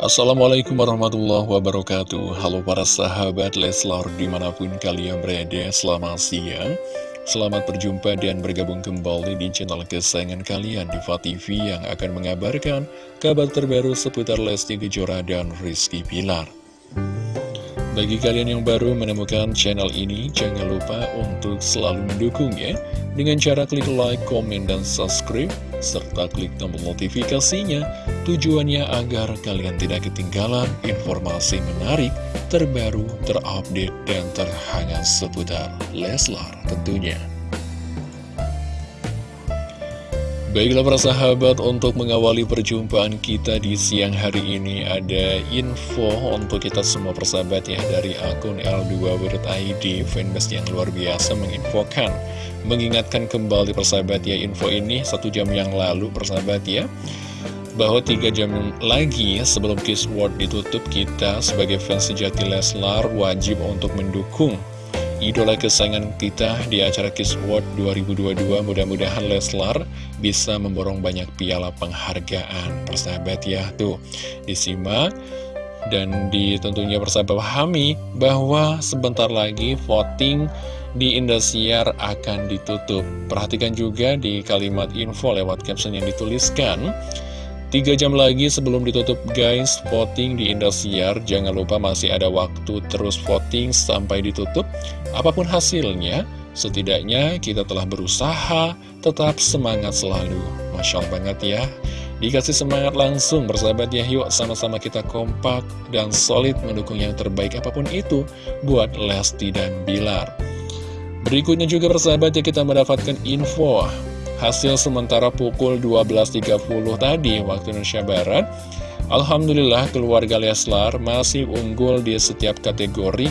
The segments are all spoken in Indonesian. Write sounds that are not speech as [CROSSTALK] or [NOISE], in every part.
Assalamualaikum warahmatullahi wabarakatuh. Halo para sahabat Leslar di mana pun kalian berada Selamat siang. Selamat berjumpa dan bergabung kembali di channel kesayangan kalian Diva TV yang akan mengabarkan kabar terbaru seputar Lesti Kejora dan Rizky Pilar bagi kalian yang baru menemukan channel ini, jangan lupa untuk selalu mendukungnya dengan cara klik like, komen, dan subscribe, serta klik tombol notifikasinya Tujuannya agar kalian tidak ketinggalan informasi menarik, terbaru, terupdate, dan terhangat seputar Leslar tentunya. Baiklah para sahabat, untuk mengawali perjumpaan kita di siang hari ini ada info untuk kita semua persahabat ya dari akun L2.id fanbase yang luar biasa menginfokan mengingatkan kembali persahabat ya info ini satu jam yang lalu persahabat ya bahwa tiga jam lagi sebelum Kiss World ditutup kita sebagai fans sejati Leslar wajib untuk mendukung idola kesayangan kita di acara Kiss World 2022 mudah-mudahan Leslar bisa memborong banyak piala penghargaan. Persahabat ya tuh. Disimak dan ditentunya persahabat pahami bahwa sebentar lagi voting di Indosiar akan ditutup. Perhatikan juga di kalimat info lewat caption yang dituliskan Tiga jam lagi sebelum ditutup guys. Voting di Indosiar. Jangan lupa masih ada waktu terus voting sampai ditutup. Apa pun hasilnya Setidaknya kita telah berusaha Tetap semangat selalu. Masya Allah banget ya. Dikasih semangat langsung bersahabat ya. Yuk sama-sama kita kompak dan solid mendukung yang terbaik apa pun itu Buat Lesti dan Bilar. Berikutnya juga bersahabat ya kita mendapatkan info Hasil sementara pukul 12.30 tadi waktu Indonesia Barat. Alhamdulillah keluarga Leslar masih unggul di setiap kategori.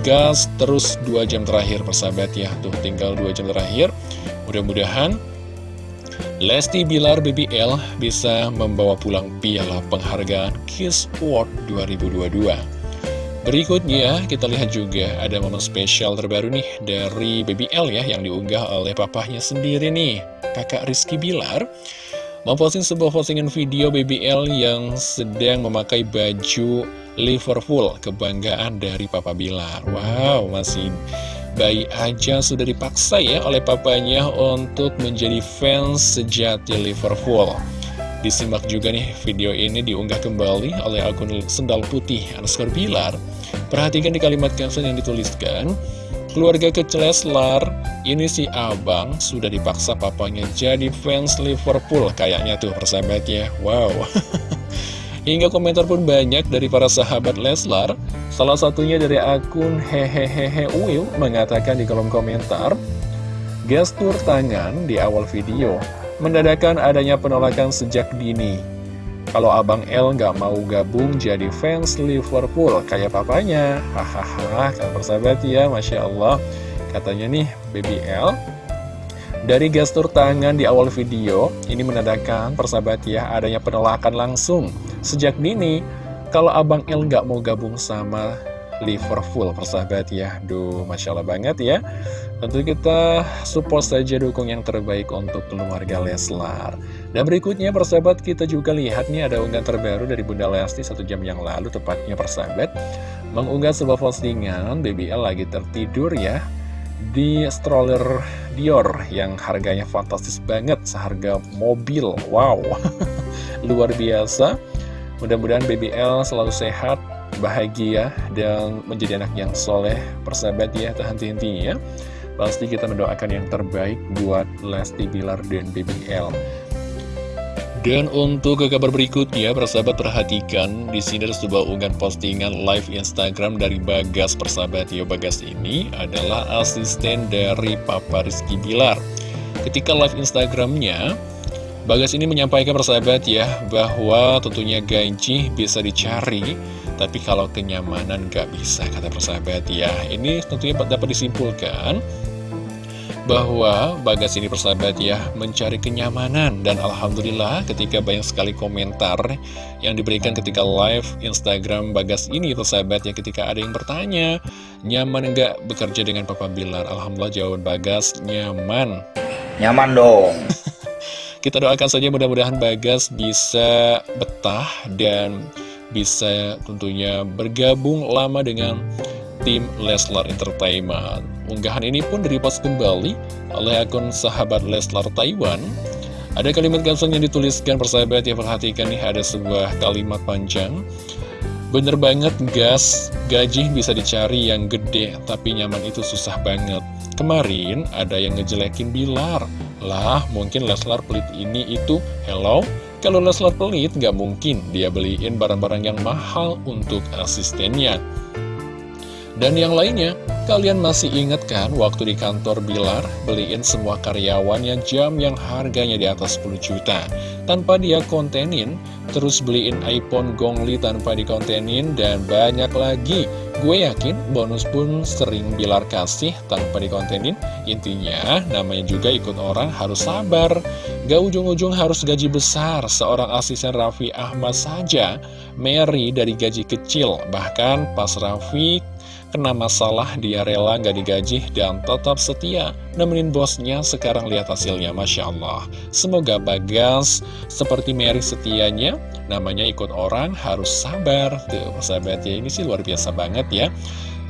Gas terus 2 jam terakhir persahabat ya. Tuh tinggal 2 jam terakhir. Mudah-mudahan Lesti Bilar BBL bisa membawa pulang piala penghargaan Kiss Award 2022 Berikutnya kita lihat juga ada momen spesial terbaru nih dari BBL ya yang diunggah oleh papahnya sendiri nih kakak Rizky Bilar memposting sebuah postingan video BBL yang sedang memakai baju Liverpool. Kebanggaan dari Papa Bilar. Wow masih bayi aja sudah dipaksa ya oleh papanya untuk menjadi fans sejati Liverpool Disimak juga nih video ini diunggah kembali oleh akun Sendal Putih underscore Bilar. Perhatikan di kalimat caption yang dituliskan, Keluarga kecil Leslar, ini si abang sudah dipaksa papanya jadi fans Liverpool kayaknya tuh persahabat ya. Wow. [LAUGHS] Hingga komentar pun banyak dari para sahabat Leslar. Salah satunya dari akun hehehehe Uil mengatakan di kolom komentar, gestur tangan di awal video Mendadakan adanya penolakan sejak dini. Kalau Abang L nggak mau gabung jadi fans Liverpool Kayak papanya. Hahaha kan persahabat ya Masya Allah. Katanya nih Baby L Dari gestur tangan di awal video Ini menandakan persahabat ya Adanya penolakan langsung. Sejak dini Kalau Abang L nggak mau gabung sama Liverpool persahabat ya. Duh Masya Allah banget ya. Tentu kita support saja dukung yang terbaik untuk keluarga Leslar. Dan berikutnya persahabat kita juga lihat nih ada unggahan terbaru dari Bunda Lesti satu jam yang lalu tepatnya persahabat Mengunggah sebuah postingan BBL lagi tertidur ya Di stroller Dior yang harganya fantastis banget seharga mobil. Wow [LAUGHS] Luar biasa. Mudah-mudahan BBL selalu sehat bahagia dan menjadi anak yang soleh persahabat ya tak henti-hentinya ya pasti kita mendoakan yang terbaik buat Lesti Bilar dan BBL dan untuk ke kabar berikutnya, persahabat perhatikan di sini ada sebuah unggahan postingan live Instagram dari Bagas. Persahabat ya, Bagas ini adalah asisten dari Papa Rizky Bilar. Ketika live Instagramnya, Bagas ini menyampaikan persahabat ya, bahwa tentunya gaji bisa dicari tapi kalau kenyamanan gak bisa, kata persahabat ya. Ini tentunya dapat disimpulkan bahwa Bagas ini persahabat ya mencari kenyamanan. Dan Alhamdulillah ketika banyak sekali komentar yang diberikan ketika live Instagram Bagas ini persahabat ya ketika ada yang bertanya nyaman enggak bekerja dengan Papa Bilar? Alhamdulillah jawaban Bagas nyaman. Nyaman dong. [LAUGHS] Kita doakan saja mudah-mudahan Bagas bisa betah dan bisa tentunya bergabung lama dengan tim Leslar Entertainment. Unggahan ini pun direpost kembali oleh akun sahabat Leslar Taiwan. Ada kalimat caption yang dituliskan persahabat yang perhatikan nih ada sebuah kalimat panjang. Bener banget gas, gaji bisa dicari yang gede tapi nyaman itu susah banget. Kemarin ada yang ngejelekin Bilar. Lah mungkin Leslar pelit ini itu, hello? Kalau Leslar pelit nggak mungkin dia beliin barang-barang yang mahal untuk asistennya. Dan yang lainnya, kalian masih ingat kan waktu di kantor Bilar beliin semua karyawannya jam yang harganya di atas 10 juta tanpa dia kontenin, terus beliin iPhone Gongli tanpa dikontenin dan banyak lagi. Gue yakin bonus pun sering Bilar kasih tanpa dikontenin. Intinya namanya juga ikut orang harus sabar. Gak ujung-ujung harus gaji besar. Seorang asisten Raffi Ahmad saja Mary dari gaji kecil. Bahkan pas Raffi Kena masalah, dia rela gak digaji dan tetap setia nemenin bosnya. Sekarang lihat hasilnya, Masya Allah. Semoga Bagas seperti Mary setianya, namanya ikut orang harus sabar. Tuh, sahabat ya, ini sih luar biasa banget ya.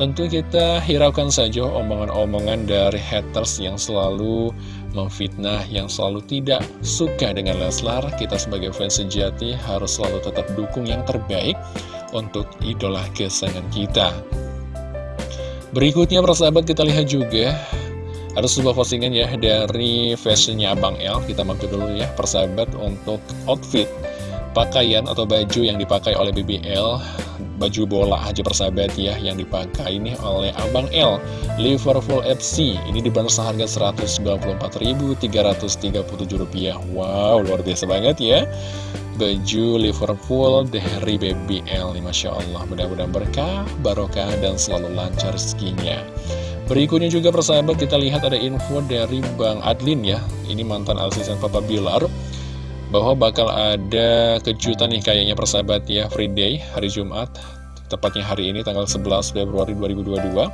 Tentu kita hiraukan saja omongan-omongan dari haters yang selalu memfitnah, yang selalu tidak suka dengan Leslar. Kita sebagai fans sejati harus selalu tetap dukung yang terbaik untuk idola kesayangan kita. Berikutnya persahabat kita lihat juga Ada sebuah postingan ya dari fashionnya Abang L. Kita mampir dulu ya persahabat untuk outfit Pakaian atau baju yang dipakai oleh BBL Baju bola aja persahabat ya Yang dipakai ini oleh Abang L Liverpool FC Ini dibanderol seharga Rp194.337 Wow luar biasa banget ya. Baju Liverpool dari BBL nih Masya Allah. Mudah-mudahan berkah, barokah dan selalu lancar rezekinya. Berikutnya juga persahabat kita lihat ada info dari Bang Adlin ya. Ini mantan asisten Papa Bilar Bahwa bakal ada kejutan nih kayaknya persahabat ya Free Day hari Jumat. Tepatnya hari ini tanggal 11 Februari 2022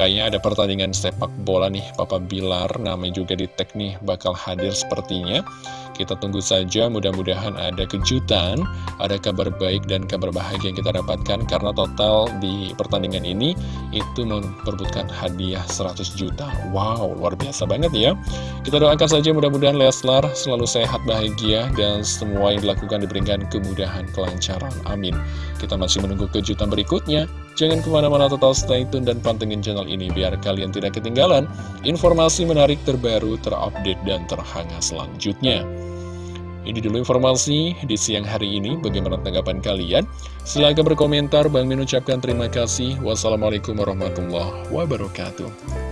Kayaknya ada pertandingan sepak bola nih. Papa Bilar Namanya juga di tag nih bakal hadir sepertinya. Kita tunggu saja, mudah-mudahan ada kejutan, ada kabar baik dan kabar bahagia yang kita dapatkan Karena total di pertandingan ini itu memperbutkan hadiah 100 juta. Wow, luar biasa banget ya. Kita doakan saja mudah-mudahan Leslar selalu sehat, bahagia Dan semua yang dilakukan diberikan kemudahan, kelancaran, amin. Kita masih menunggu kejutan berikutnya Jangan ke mana-mana total stay tune dan pantengin channel ini biar kalian tidak ketinggalan informasi menarik terbaru, terupdate, dan terhangat selanjutnya. Ini dulu informasi di siang hari ini. Bagaimana tanggapan kalian? Silahkan berkomentar. Bang Min ucapkan terima kasih. Wassalamualaikum warahmatullahi wabarakatuh.